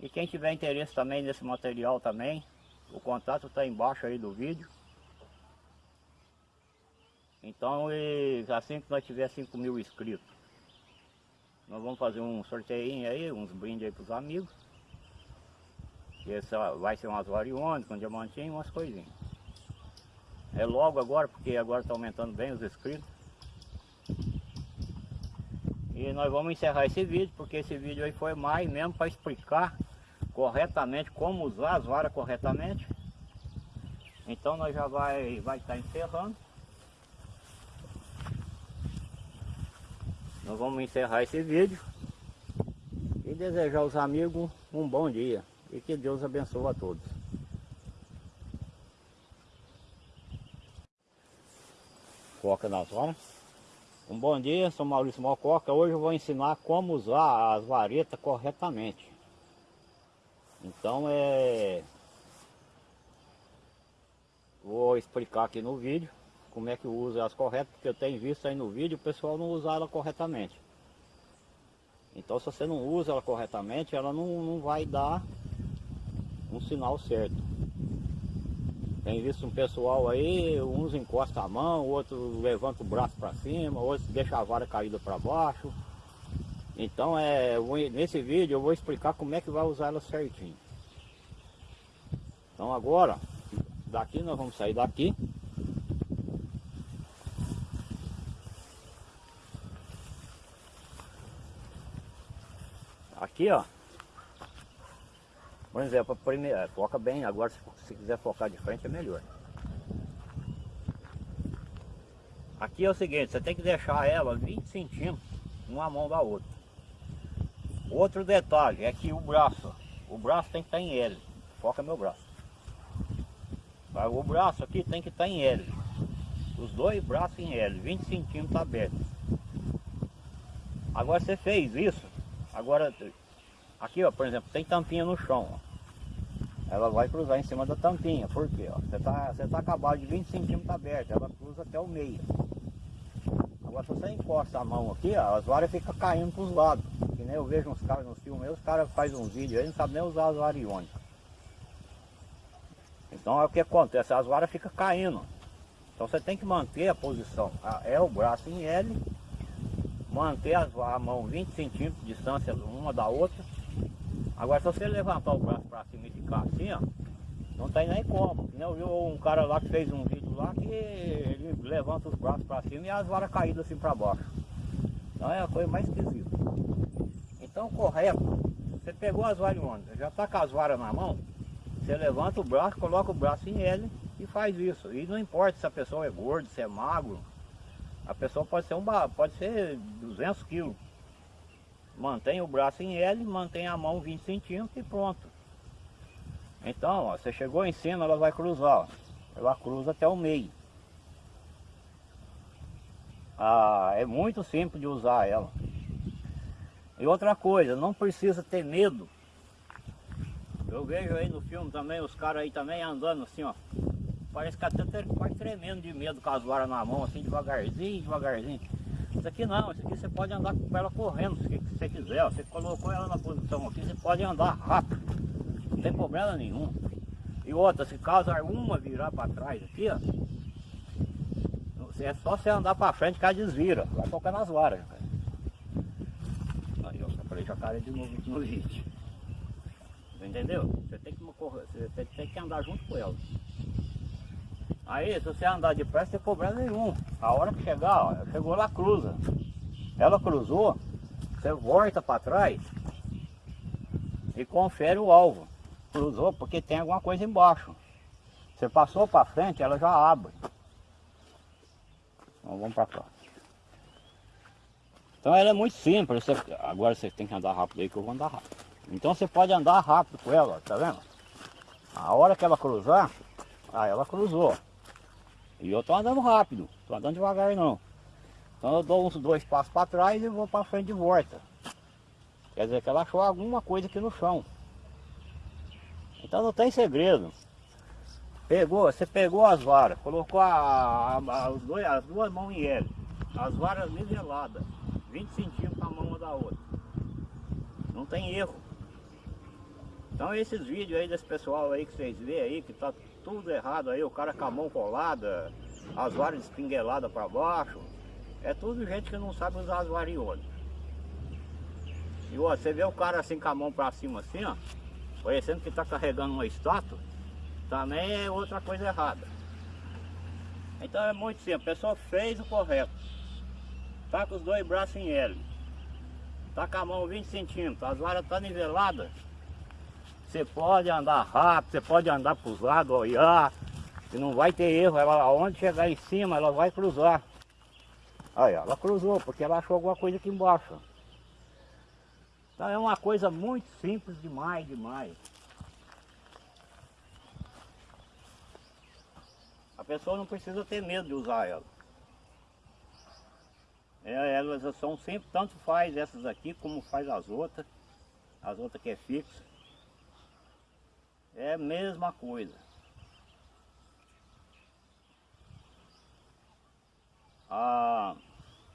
e quem tiver interesse também nesse material também, o contato está embaixo aí do vídeo. Então, e, assim que nós tiver 5 mil inscritos, nós vamos fazer um sorteio aí, uns brindes aí para os amigos. E essa vai ser umas variônicas, um diamantinho, umas coisinhas. É logo agora, porque agora está aumentando bem os inscritos. E nós vamos encerrar esse vídeo, porque esse vídeo aí foi mais mesmo para explicar corretamente como usar as varas corretamente. Então nós já vai vai estar tá encerrando. Nós vamos encerrar esse vídeo. E desejar aos amigos um bom dia. E que Deus abençoe a todos. Coca nas horas. Um bom dia, sou Maurício Mococa. Hoje eu vou ensinar como usar as varetas corretamente. Então é... Vou explicar aqui no vídeo como é que usa elas corretas, porque eu tenho visto aí no vídeo o pessoal não usar ela corretamente. Então se você não usa ela corretamente, ela não, não vai dar um sinal certo. Tem visto um pessoal aí, uns encostam a mão, outros levanta o braço para cima, outros deixa a vara caída para baixo. Então é, nesse vídeo eu vou explicar como é que vai usar ela certinho. Então agora, daqui nós vamos sair daqui. Aqui ó, por exemplo, primeiro, é, foca bem, agora se, se quiser focar de frente é melhor. Aqui é o seguinte, você tem que deixar ela 20 centímetros uma mão da outra. Outro detalhe é que o braço, o braço tem que estar em L. Foca meu braço. O braço aqui tem que estar em L. Os dois braços em L, 20 centímetros abertos. Agora você fez isso, agora Aqui, ó, por exemplo, tem tampinha no chão, ó. Ela vai cruzar em cima da tampinha, por quê? Ó? Você tá, você tá acabado de 20 centímetros aberto, ela cruza até o meio. Agora se você encosta a mão aqui, ó, as varas ficam caindo para os lados. Que nem eu vejo uns caras nos filmes, os caras fazem uns vídeos aí, não sabem nem usar as varas iônicas. Então é o que acontece, as varas ficam caindo. Então você tem que manter a posição. É o braço em L, manter a, a mão 20 centímetros de distância uma da outra Agora se você levantar o braço para cima e ficar assim, ó, não tem nem como. Eu vi um cara lá que fez um vídeo lá que ele levanta os braços para cima e as varas caídas assim para baixo. Então é a coisa mais esquisita. Então correto, você pegou as varas onde? Já está com as varas na mão, você levanta o braço, coloca o braço em ele e faz isso. E não importa se a pessoa é gorda, se é magro, a pessoa pode ser um pode ser 200 quilos. Mantém o braço em L, mantém a mão 20 centímetros e pronto. Então, ó, você chegou em cima, ela vai cruzar. Ó. Ela cruza até o meio. Ah, é muito simples de usar ela. E outra coisa, não precisa ter medo. Eu vejo aí no filme também, os caras aí também andando assim, ó. Parece que até quase tremendo de medo com as varas na mão, assim, devagarzinho, devagarzinho. Isso aqui não, isso aqui você pode andar com ela correndo, se você quiser. Você colocou ela na posição aqui, você pode andar rápido. Não tem problema nenhum. E outra, se caso alguma virar para trás aqui, ó. É só você andar para frente que ela desvira. Vai tocar nas varas. Aí ó, falei jacaré de novo no vídeo. Entendeu? Você tem que, você tem que andar junto com ela. Aí, se você andar depressa, tem problema nenhum. A hora que chegar, ó, chegou lá, cruza. Ela cruzou, você volta para trás e confere o alvo. Cruzou porque tem alguma coisa embaixo. Você passou para frente, ela já abre. Então vamos para cá. Então ela é muito simples. Você, agora você tem que andar rápido aí que eu vou andar rápido. Então você pode andar rápido com ela, tá vendo? A hora que ela cruzar, aí ela cruzou. E eu estou andando rápido, estou andando devagar não. Então eu dou uns dois passos para trás e vou para frente de volta. Quer dizer que ela achou alguma coisa aqui no chão. Então não tem segredo. Pegou, você pegou as varas, colocou a, a, a, dois, as duas mãos em L. As varas niveladas, 20 centímetros a mão uma da outra. Não tem erro. Então esses vídeos aí desse pessoal aí que vocês vê aí, que tá tudo errado aí, o cara com a mão colada, as varas espingueladas para baixo. É tudo gente que não sabe usar as variônicas. E ó, você vê o cara assim com a mão para cima assim, ó, parecendo que está carregando uma estátua, também é outra coisa errada. Então é muito simples, a pessoa fez o correto. Tá com os dois braços em L. Tá com a mão 20 centímetros, as varas estão tá niveladas. Você pode andar rápido, você pode andar para os lados, olhar, e não vai ter erro. Ela, aonde chegar em cima, ela vai cruzar. Aí, ela cruzou, porque ela achou alguma coisa aqui embaixo. Então é uma coisa muito simples demais, demais. A pessoa não precisa ter medo de usar ela. É, elas são sempre, tanto faz essas aqui como faz as outras. As outras que é fixa. É a mesma coisa. Ah,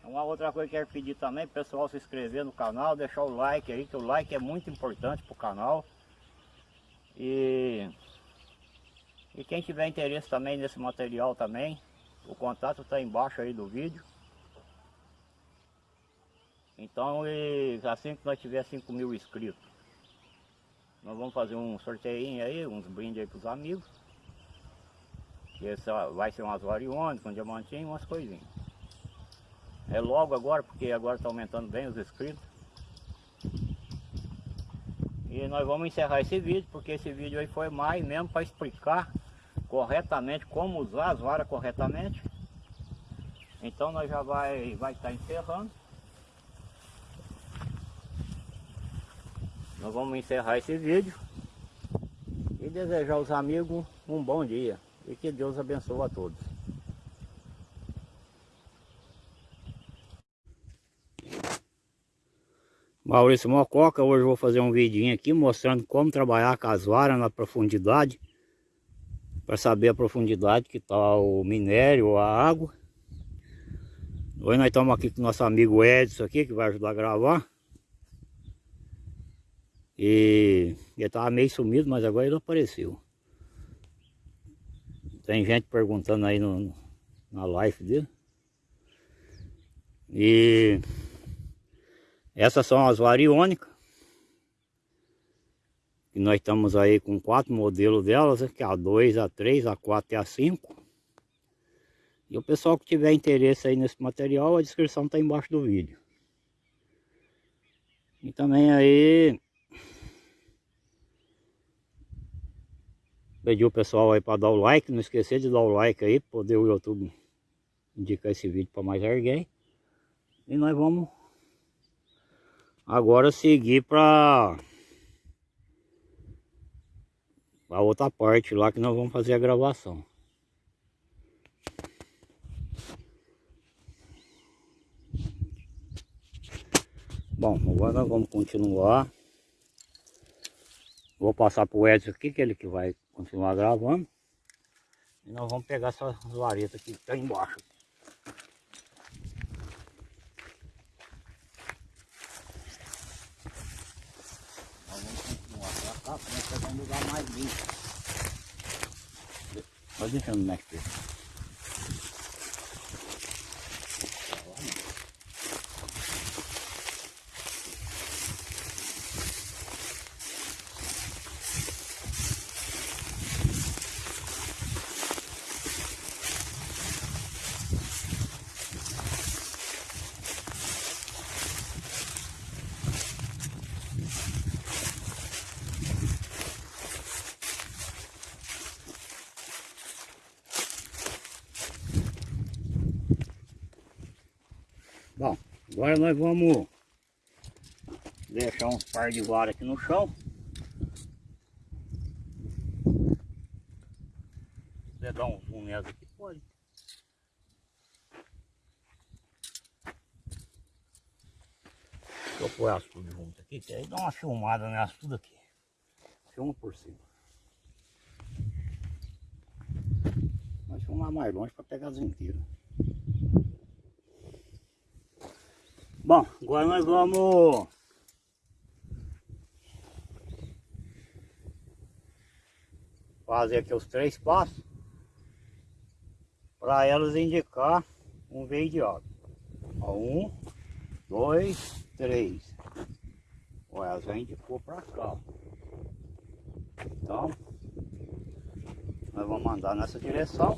uma outra coisa que eu quero pedir também, pessoal se inscrever no canal, deixar o like aí, que o like é muito importante para o canal. E, e quem tiver interesse também nesse material também, o contato está embaixo aí do vídeo. Então, e assim que nós tiver 5 mil inscritos, nós vamos fazer um sorteio aí, uns brindes aí para os amigos. Que esse vai ser umas variônicas, um diamantinho, umas coisinhas. É logo agora, porque agora está aumentando bem os inscritos. E nós vamos encerrar esse vídeo, porque esse vídeo aí foi mais mesmo para explicar corretamente como usar as varas corretamente. Então nós já vai vai estar tá encerrando. Nós vamos encerrar esse vídeo e desejar aos amigos um bom dia e que Deus abençoe a todos. Maurício Mococa, hoje vou fazer um vidinho aqui mostrando como trabalhar com as varas na profundidade para saber a profundidade que está o minério, a água. Hoje nós estamos aqui com o nosso amigo Edson aqui, que vai ajudar a gravar. E ele estava meio sumido, mas agora ele apareceu. Tem gente perguntando aí no, na live dele. E essas são as variônicas. E nós estamos aí com quatro modelos delas, que é a 2, a 3, a 4 e a 5. E o pessoal que tiver interesse aí nesse material, a descrição está embaixo do vídeo. E também aí pedir o pessoal aí para dar o like, não esquecer de dar o like aí, poder o YouTube indicar esse vídeo para mais alguém. E nós vamos agora seguir para a outra parte lá que nós vamos fazer a gravação. Bom, agora vamos continuar. Vou passar para o Edson aqui, que ele que vai continuar gravando. E nós vamos pegar essas varetas que está embaixo. Tá, para pegar um lugar mais limpo. Vai deixando o mestre. Bom, agora nós vamos deixar uns par de vara aqui no chão. Se dar um zoom nessa aqui, pode. Deixa eu pôr as tudo junto aqui, que aí dá uma filmada nessa tudo aqui. Filma por cima. Mas filmar mais longe para pegar as inteiras. Bom, agora nós vamos fazer aqui os três passos para elas indicar um veio de água. Um, dois, três. Olha, elas já indicou para cá. Então, nós vamos andar nessa direção.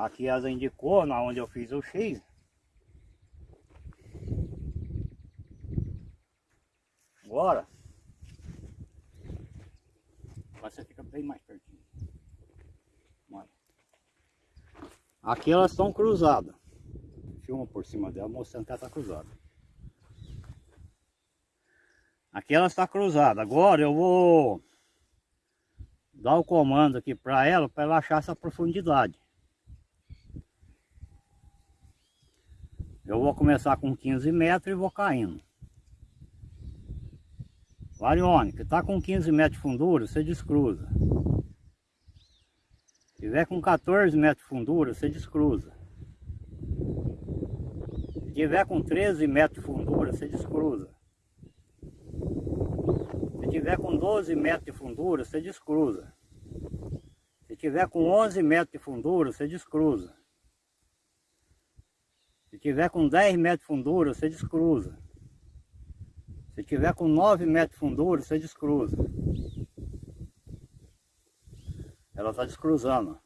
Aqui as indicou, na onde eu fiz o X. Agora, você fica bem mais pertinho. Olha. Aqui elas estão cruzadas. Filma por cima dela mostrando que ela está cruzada. Aqui ela está cruzada. Agora eu vou dar o comando aqui para ela para ela achar essa profundidade. Eu vou começar com 15 metros e vou caindo. Variônica, está com 15 metros de fundura, você descruza. Se tiver com 14 metros de fundura, você descruza. Se tiver com 13 metros de fundura, você descruza. Se tiver com 12 metros de fundura, você descruza. Se tiver com 11 metros de fundura, você descruza. Tiver com 10 metros de fundura, você descruza. Se tiver com 9 metros de fundura, você descruza. Ela está descruzando.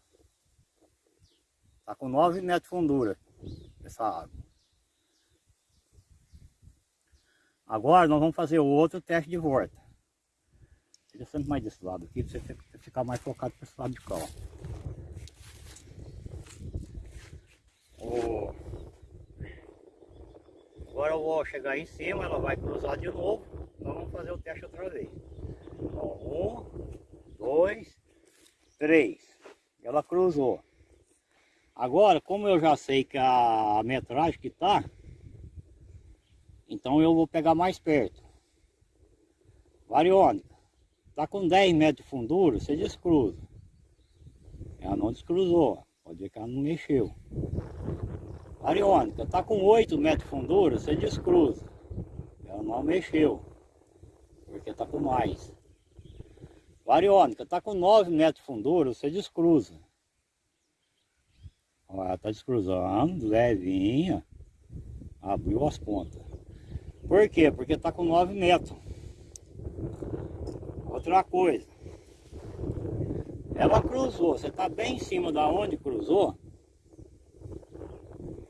Está com 9 metros de fundura essa água. Agora nós vamos fazer o outro teste de volta. Fica sempre mais desse lado aqui, para você ficar mais focado para esse lado de cá. Ó. Agora eu vou chegar em cima, ela vai cruzar de novo. Nós vamos fazer o teste outra vez. Um, dois, três. Ela cruzou. Agora, como eu já sei que a metragem que tá, então eu vou pegar mais perto. Variônica. Tá com 10 metros de fundura, você descruza. Ela não descruzou. Pode ver que ela não mexeu. Ariônica, está com 8 metros de fundura, você descruza. Ela não mexeu, porque está com mais. Variônica, está com 9 metros de fundura, você descruza. Ela está descruzando, levinha. Abriu as pontas. Por quê? Porque está com 9 metros. Outra coisa. Ela cruzou, você está bem em cima da onde cruzou,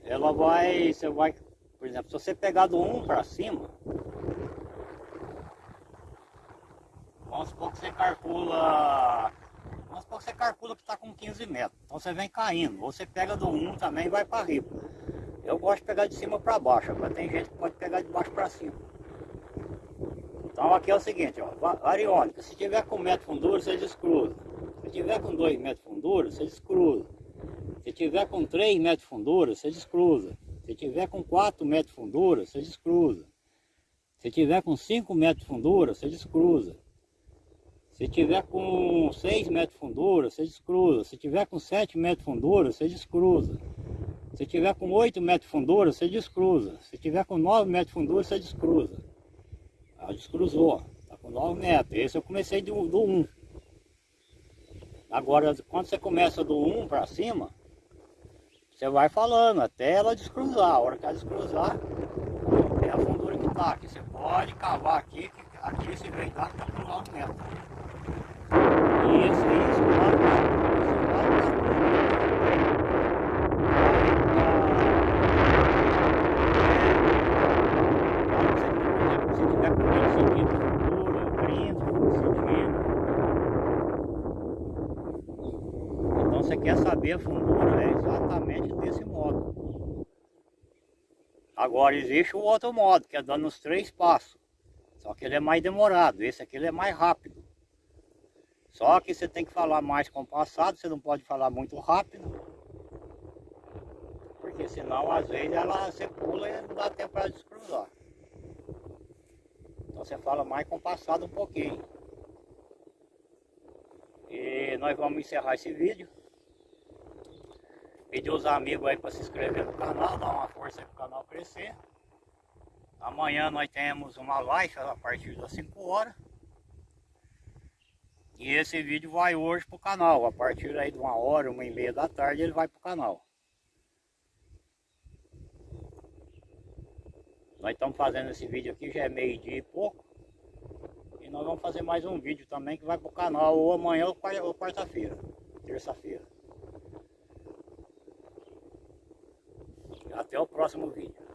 ela vai, você vai, por exemplo, se você pegar do 1 para cima, vamos supor que você calcula, vamos supor que você calcula que está com 15 metros, então você vem caindo, você pega do 1 também e vai para riba. Eu gosto de pegar de cima para baixo, agora tem gente que pode pegar de baixo para cima. Então aqui é o seguinte, ó, variônica, se tiver com metro fundura, você descruza. Se tiver com 2 metros fundura, você descruza. Se tiver com 3 metros de fundura, você descruza. Se tiver com 4 metros de fundura, você descruza. Se tiver com 5 metros de fundura, você descruza. Se tiver com 6 metros de fundura, você descruza. Se tiver com 7 metros de fundura, você descruza. Se tiver com 8 metros de fundura, você descruza. Se tiver com 9 metros de fundura, você descruza. Ela descruzou, está com 9 metros. Esse eu comecei do, do 1. Agora, quando você começa do 1 para cima, você vai falando até ela descruzar. A hora que ela descruzar, tem a fundura que tá aqui. Você pode cavar aqui, aqui esse veidar está com 9 metros. Isso, isso, claro, Se tiver com 20 centímetros de fundura, 30 centímetros. Então você quer saber a fundura, é exatamente desse modo. Agora existe o outro modo, que é dando os três passos. Só que ele é mais demorado, esse aqui ele é mais rápido. Só que você tem que falar mais compassado, você não pode falar muito rápido. Porque senão às vezes ela você pula e não dá tempo para descruzar. Então você fala mais compassado um pouquinho. E nós vamos encerrar esse vídeo. Pedir os amigos aí para se inscrever no canal, dar uma força aí para o canal crescer. Amanhã nós temos uma live a partir das 5 horas. E esse vídeo vai hoje para o canal. A partir aí de uma hora, uma e meia da tarde ele vai para o canal. Nós estamos fazendo esse vídeo aqui, já é meio dia e pouco. E nós vamos fazer mais um vídeo também que vai para o canal ou amanhã ou quarta-feira, terça-feira. Até o próximo vídeo.